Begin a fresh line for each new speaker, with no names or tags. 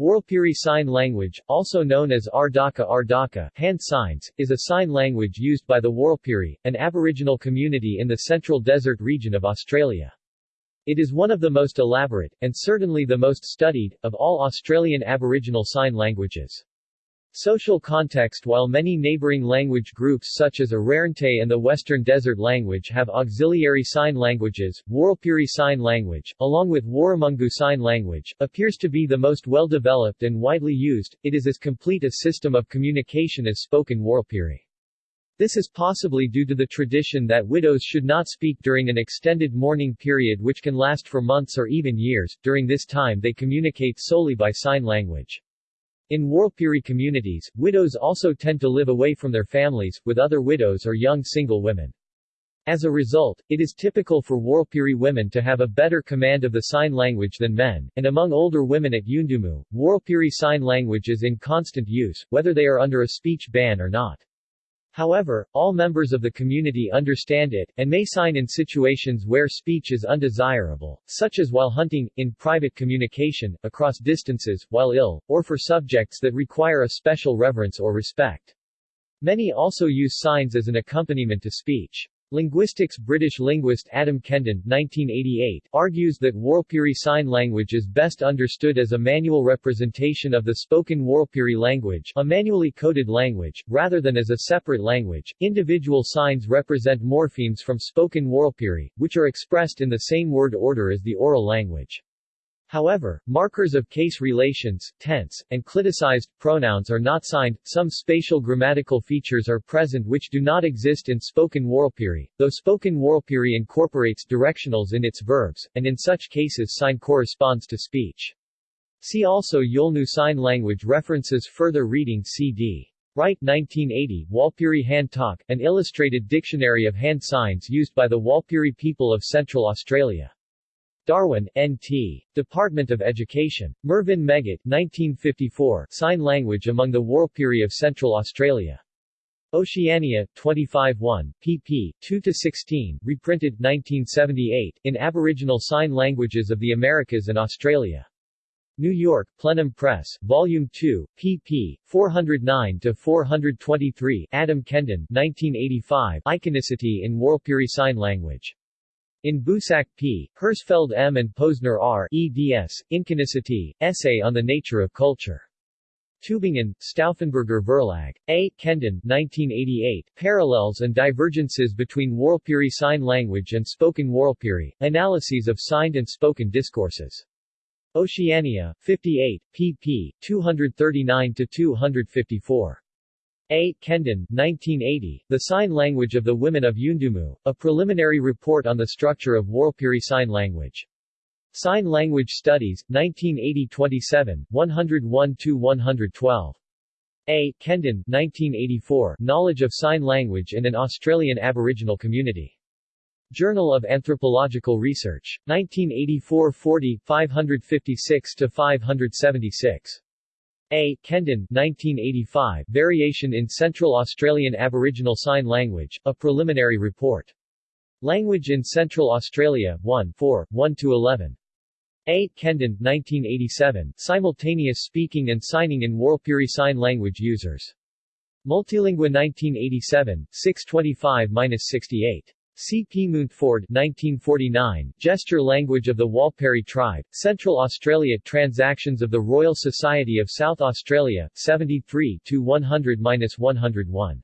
Warlpiri Sign Language, also known as Ardaka Ardaka hand signs, is a sign language used by the Warlpiri, an aboriginal community in the central desert region of Australia. It is one of the most elaborate, and certainly the most studied, of all Australian Aboriginal Sign Languages. Social context While many neighboring language groups such as Arrernte and the Western Desert language have auxiliary sign languages, Warlpiri Sign Language, along with Warramungu Sign Language, appears to be the most well-developed and widely used, it is as complete a system of communication as spoken Warlpiri. This is possibly due to the tradition that widows should not speak during an extended mourning period which can last for months or even years, during this time they communicate solely by sign language. In Warlpiri communities, widows also tend to live away from their families, with other widows or young single women. As a result, it is typical for Warlpiri women to have a better command of the sign language than men, and among older women at Yuendumu, Warlpiri Sign Language is in constant use, whether they are under a speech ban or not. However, all members of the community understand it, and may sign in situations where speech is undesirable, such as while hunting, in private communication, across distances, while ill, or for subjects that require a special reverence or respect. Many also use signs as an accompaniment to speech. Linguistics British linguist Adam Kendon 1988, argues that Warlpiri Sign Language is best understood as a manual representation of the spoken Warlpiri language, a manually coded language, rather than as a separate language. Individual signs represent morphemes from spoken Warlpiri, which are expressed in the same word order as the oral language. However, markers of case relations, tense, and cliticized pronouns are not signed. Some spatial grammatical features are present which do not exist in spoken Warlpiri, though spoken Warlpiri incorporates directionals in its verbs, and in such cases sign corresponds to speech. See also Yolnu Sign Language references Further reading C.D. Wright 1980, Warlpiri Hand Talk, an illustrated dictionary of hand signs used by the Warlpiri people of Central Australia. Darwin, N.T. Department of Education. Mervyn Meggitt 1954, Sign Language among the Warlpiri of Central Australia. Oceania, 25-1, pp. 2-16, reprinted 1978, in Aboriginal Sign Languages of the Americas and Australia. New York, Plenum Press, Volume 2, pp. 409-423 Adam Kendon 1985, Iconicity in Warlpiri Sign Language. In Bouissac P., Herzfeld M. and Posner R. eds. Iconicity, Essay on the Nature of Culture. Tübingen, Stauffenburg Verlag. A. Kendon, 1988, Parallels and Divergences between Warlpiri Sign Language and Spoken Warlpiri, Analyses of Signed and Spoken Discourses. Oceania, 58, pp. 239-254. A. Kendon, 1980, The Sign Language of the Women of Yuendumu, a preliminary report on the structure of Warlpiri Sign Language. Sign Language Studies, 1980-27, 101-112. A. Kendon, 1984, Knowledge of Sign Language in an Australian Aboriginal Community. Journal of Anthropological Research. 1984 40, 556-576. A. Kendon 1985, Variation in Central Australian Aboriginal Sign Language, a preliminary report. Language in Central Australia, 1 4, 1-11. A. Kendon 1987, Simultaneous Speaking and Signing in Warlpiri Sign Language Users. Multilingua 1987, 625-68. C. P. Mountford 1949, Gesture Language of the Warlpiri Tribe, Central Australia Transactions of the Royal Society of South Australia, 73-100-101.